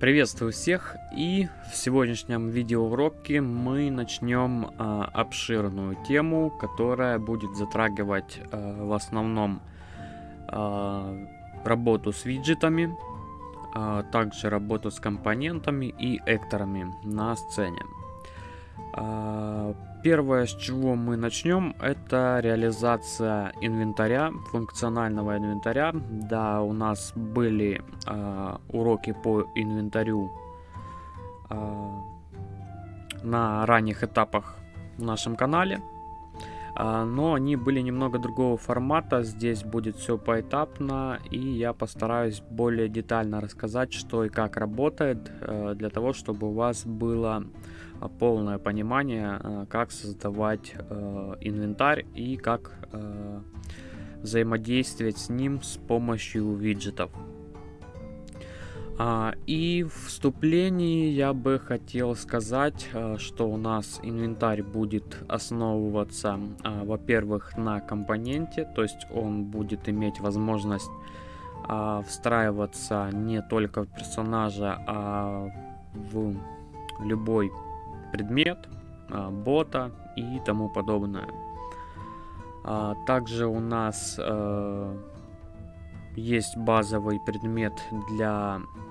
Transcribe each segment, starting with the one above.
Приветствую всех и в сегодняшнем видеоуроке мы начнем а, обширную тему, которая будет затрагивать а, в основном а, работу с виджетами, а, также работу с компонентами и экторами на сцене. Первое, с чего мы начнем, это реализация инвентаря, функционального инвентаря. Да, у нас были э, уроки по инвентарю э, на ранних этапах в нашем канале. Э, но они были немного другого формата. Здесь будет все поэтапно. И я постараюсь более детально рассказать, что и как работает. Э, для того, чтобы у вас было полное понимание, э, как создавать э, инвентарь и как взаимодействовать с ним с помощью виджетов. А, и в вступлении я бы хотел сказать, что у нас инвентарь будет основываться, во-первых, на компоненте, то есть он будет иметь возможность встраиваться не только в персонажа, а в любой предмет, а, бота и тому подобное. А, также у нас э, есть базовый предмет для э,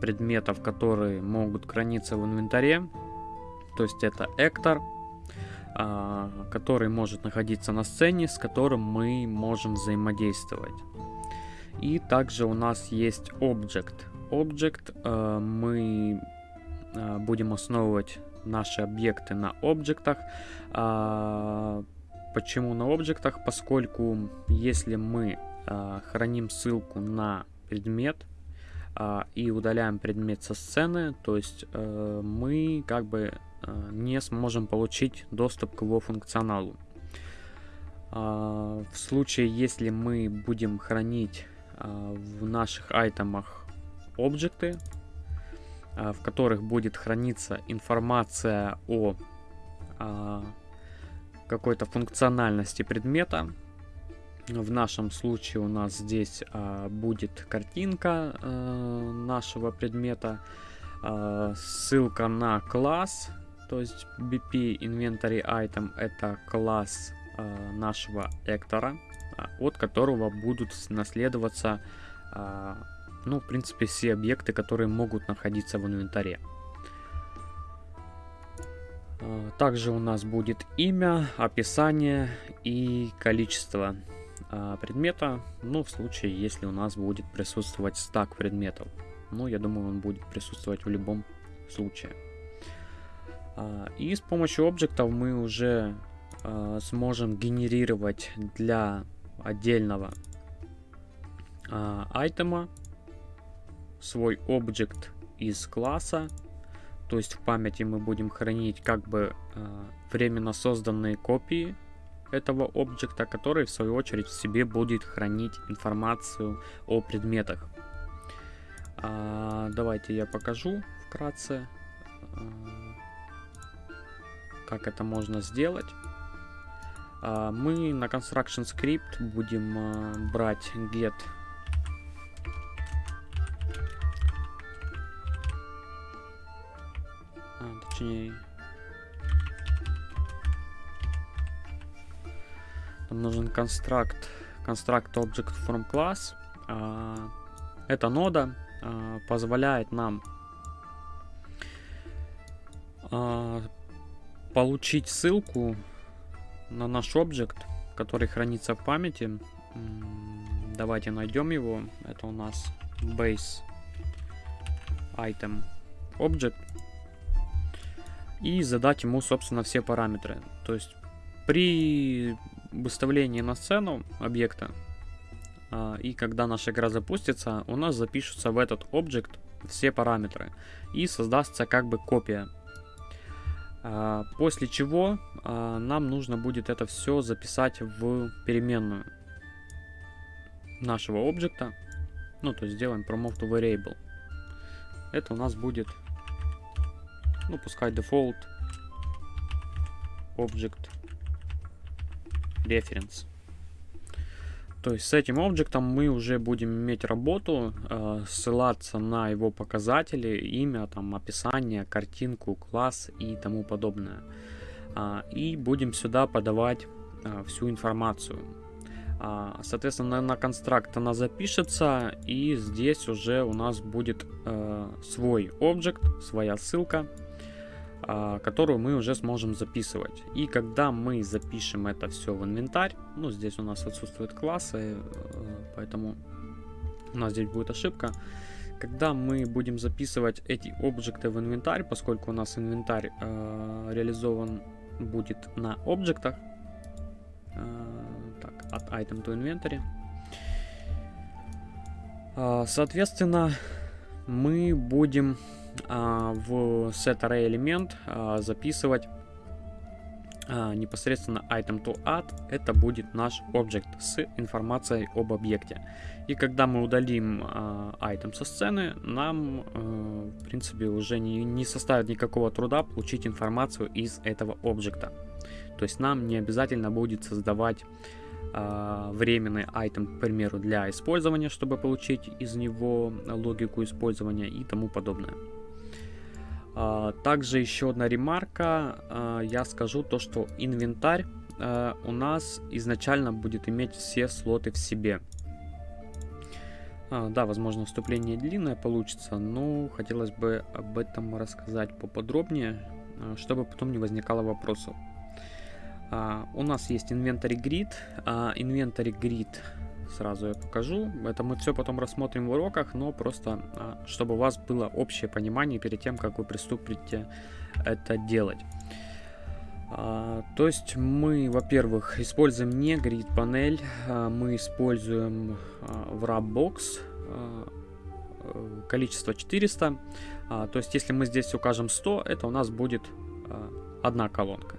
предметов, которые могут храниться в инвентаре. То есть это Эктор, э, который может находиться на сцене, с которым мы можем взаимодействовать. И также у нас есть Object. Object э, мы Э, будем основывать наши объекты на объектах. А, почему на объектах? Поскольку если мы а, храним ссылку на предмет а, и удаляем предмет со сцены, то есть э, мы как бы э, не сможем получить доступ к его функционалу. В случае, если мы будем хранить в наших айтемах объекты, а, в которых будет храниться информация о а, какой-то функциональности предмета. В нашем случае у нас здесь а, будет картинка а, нашего предмета, а, ссылка на класс, то есть BP Inventory Item это класс а, нашего эктора, а, от которого будут наследоваться а, ну, в принципе, все объекты, которые могут находиться в инвентаре. А, также у нас будет имя, описание и количество предмета, ну, в случае, если у нас будет присутствовать стак предметов. Ну, я думаю, он будет присутствовать в любом случае. А, и с помощью объектов мы уже сможем генерировать для отдельного айтема свой объект из класса. То есть в памяти мы будем хранить как бы временно созданные копии этого объекта, который в свою очередь в себе будет хранить информацию о предметах. А, давайте я покажу вкратце, а, как это можно сделать. А, мы на construction script будем а, брать get точнее. Нам нужен констракт, construct object from class. А, эта нода а, позволяет нам а, получить ссылку на наш объект, который хранится в памяти. Давайте найдем его. Это у нас base item object и задать ему, собственно, все параметры. То есть при выставлении на сцену объекта а, и когда наша игра запустится, у нас запишутся в этот объект все параметры и создастся как бы копия. А, после чего а, нам нужно будет это все записать в переменную нашего объекта. Ну, то есть сделаем promote variable. Это у нас будет ну, пускай default object reference. То есть с этим объектом мы уже будем иметь работу, э, ссылаться на его показатели, имя, там, описание, картинку, класс и тому подобное. Э, и будем сюда подавать э, всю информацию. Э, соответственно, на, на констракт она запишется, и здесь уже у нас будет э, свой объект, своя ссылка, а, которую мы уже сможем записывать. И когда мы запишем это все в инвентарь, ну здесь у нас отсутствуют классы, э, поэтому у нас здесь будет ошибка. Когда мы будем записывать эти объекты в инвентарь, поскольку у нас инвентарь э, реализован будет на объектах, э, так, от item to inventory, э, соответственно, мы будем а, в set array элемент а, записывать а, непосредственно item to add, это будет наш объект с информацией об объекте. И когда мы удалим item со сцены, нам, в принципе, уже не, не составит никакого труда получить информацию из этого объекта. То есть нам не обязательно будет создавать временный айтем, к примеру, для использования, чтобы получить из него логику использования и тому подобное. А, также еще одна ремарка, а, я скажу то, что инвентарь а, у нас изначально будет иметь все слоты в себе. да, возможно, вступление длинное получится, но хотелось бы об этом рассказать поподробнее, чтобы потом не возникало вопросов. у нас есть инвентарь grid. Инвентарь grid сразу я покажу. Это мы все потом рассмотрим в уроках, но просто, а, чтобы у вас было общее понимание перед тем, как вы приступите это делать. А, то есть мы, во-первых, используем не grid панель, а, мы используем в wrapbox количество 400. То есть если мы здесь укажем 100, это у нас будет одна колонка.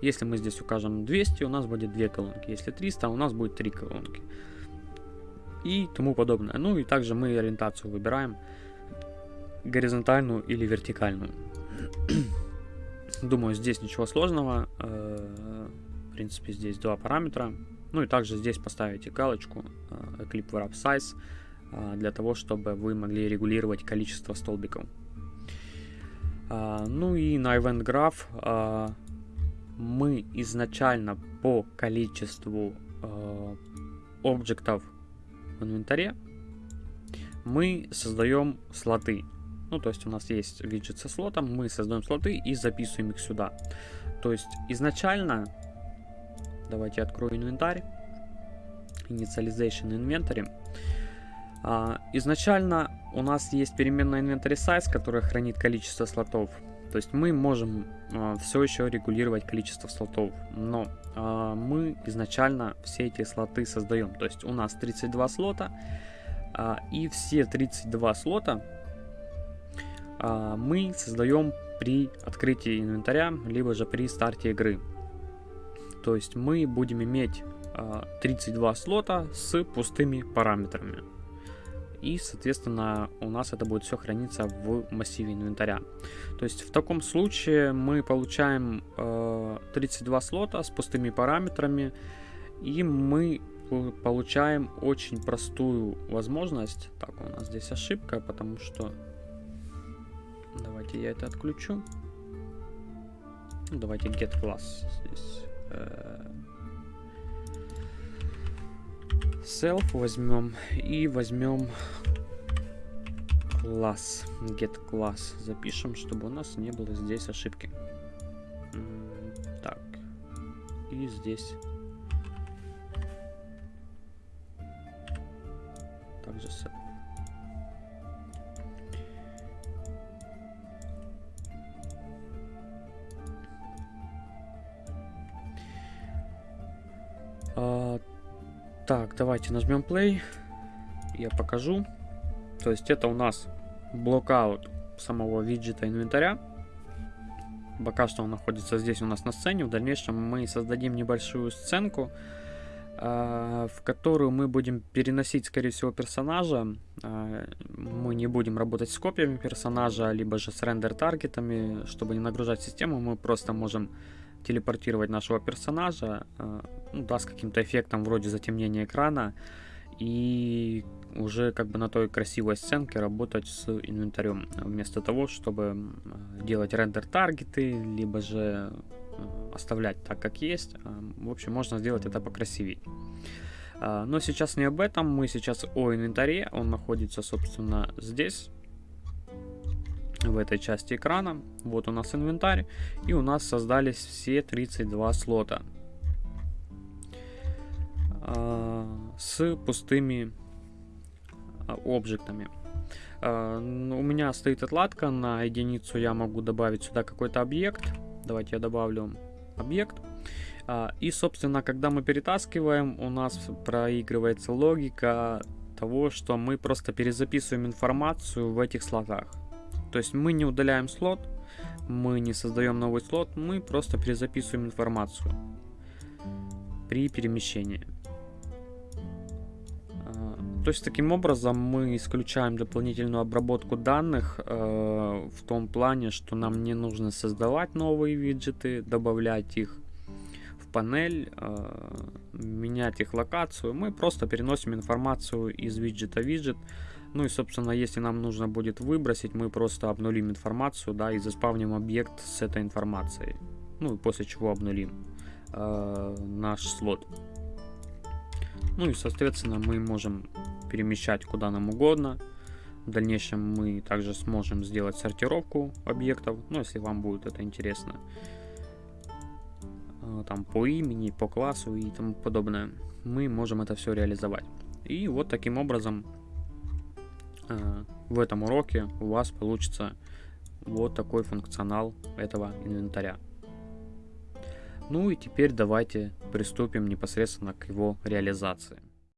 Если мы здесь укажем 200, у нас будет две колонки. Если 300, у нас будет три колонки и тому подобное. Ну и также мы ориентацию выбираем горизонтальную или вертикальную. Думаю, здесь ничего сложного. Э, в принципе, здесь два параметра. Ну и также здесь поставите галочку э, Eclipse Wrap Size э, для того, чтобы вы могли регулировать количество столбиков. Ну и на Event Graph мы изначально по количеству объектов в инвентаре мы создаем слоты. Ну, то есть у нас есть виджет со слотом, мы создаем слоты и записываем их сюда. То есть изначально, давайте открою инвентарь, initialization inventory. А, изначально у нас есть переменная inventory size, которая хранит количество слотов. То есть мы можем а, все еще регулировать количество слотов, но мы изначально все эти слоты создаем. То есть у нас 32 слота, а, и все 32 слота а, мы создаем при открытии инвентаря, либо же при старте игры. То есть мы будем иметь 32 слота с пустыми параметрами. И, соответственно, у нас это будет все храниться в массиве инвентаря. То есть в таком случае мы получаем э, 32 слота с пустыми параметрами, и мы получаем очень простую возможность. Так, у нас здесь ошибка, потому что... Давайте я это отключу. Давайте get class здесь. Э, self возьмем и возьмем класс, get класс запишем, чтобы у нас не было здесь ошибки. Так, и здесь также self. А, так, давайте нажмем play. Я покажу. То есть это у нас блокаут самого виджета инвентаря. Пока что он находится здесь у нас на сцене. В дальнейшем мы создадим небольшую сценку, э, в которую мы будем переносить, скорее всего, персонажа. Э, мы не будем работать с копиями персонажа, либо же с рендер-таргетами. Чтобы не нагружать систему, мы просто можем телепортировать нашего персонажа, э, ну, да, с каким-то эффектом вроде затемнения экрана, и уже как бы на той красивой сценке работать с инвентарем, вместо того, чтобы делать рендер таргеты, либо же оставлять так, как есть. В общем, можно сделать это покрасивее. Но сейчас не об этом, мы сейчас о инвентаре, он находится, собственно, здесь в этой части экрана. Вот у нас инвентарь. И у нас создались все 32 слота. Э, с пустыми э, объектами. Э, у меня стоит отладка. На единицу я могу добавить сюда какой-то объект. Давайте я добавлю объект. И, собственно, когда мы перетаскиваем, у нас проигрывается логика того, что мы просто перезаписываем информацию в этих слотах. То есть мы не удаляем слот, мы не создаем новый слот, мы просто перезаписываем информацию при перемещении. А, то есть таким образом мы исключаем дополнительную обработку данных э, в том плане, что нам не нужно создавать новые виджеты, добавлять их в панель, э, менять их локацию. Мы просто переносим информацию из виджета в виджет, ну и, собственно, если нам нужно будет выбросить, мы просто обнулим информацию, да, и заспавним объект с этой информацией. Ну и после чего обнулим э, наш слот. Ну и, соответственно, мы можем перемещать куда нам угодно. В дальнейшем мы также сможем сделать сортировку объектов, ну, если вам будет это интересно. Э, там по имени, по классу и тому подобное. Мы можем это все реализовать. И вот таким образом в этом уроке у вас получится вот такой функционал этого инвентаря. Ну и теперь давайте приступим непосредственно к его реализации.